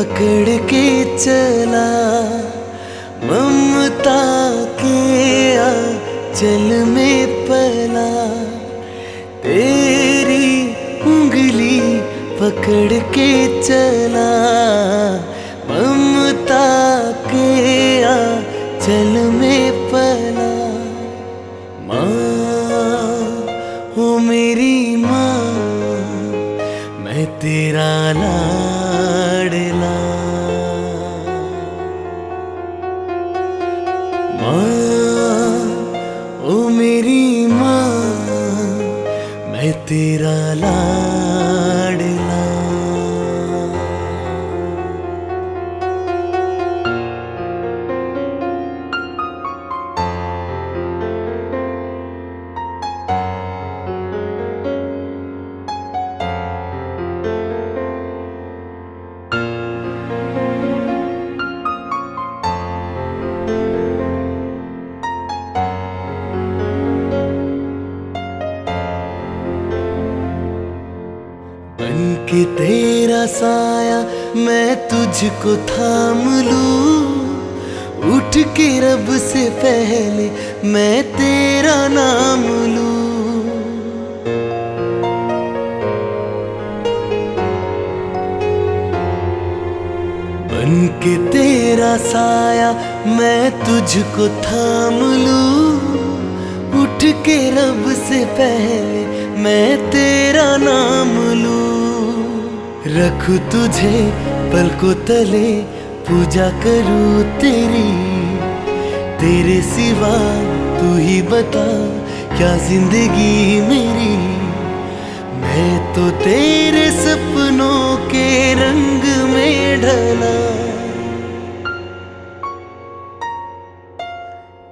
पकड़ के चला, ममता के चल में पला। तेरी उंगली पकड़ के चला, ममता के चल में पला। माँ हो मेरी माँ, मैं तेरा लाडला माँ ओ मेरी माँ मैं तेरा लाडला। के तेरा साया मैं तुझको थाम लूँ। उठ के रब से पहले मैं तेरा नाम लूँ। बन के तेरा साया मैं तुझको थाम लूँ। उठ के रब से पहले मैं तेरा नाम लूँ। रख तुझे पलकों तले, पूजा करूँ तेरी। तेरे सिवा तू ही बता, क्या ज़िंदगी मेरी? मैं तो तेरे सपनों के रंग में ढला।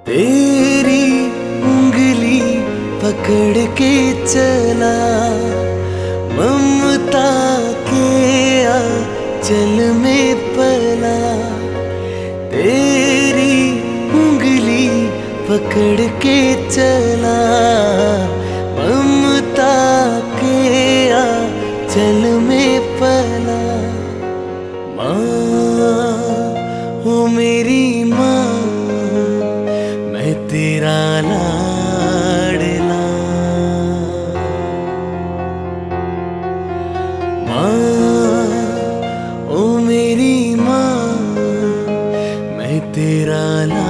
तेरी उंगली पकड़ के चला। चल में पला, तेरी उंगली पकड़ के चला। ममता के चल में पला। माँ हो मेरी माँ, मैं तेरा लाडला मेरी माँ मैं तेरा ला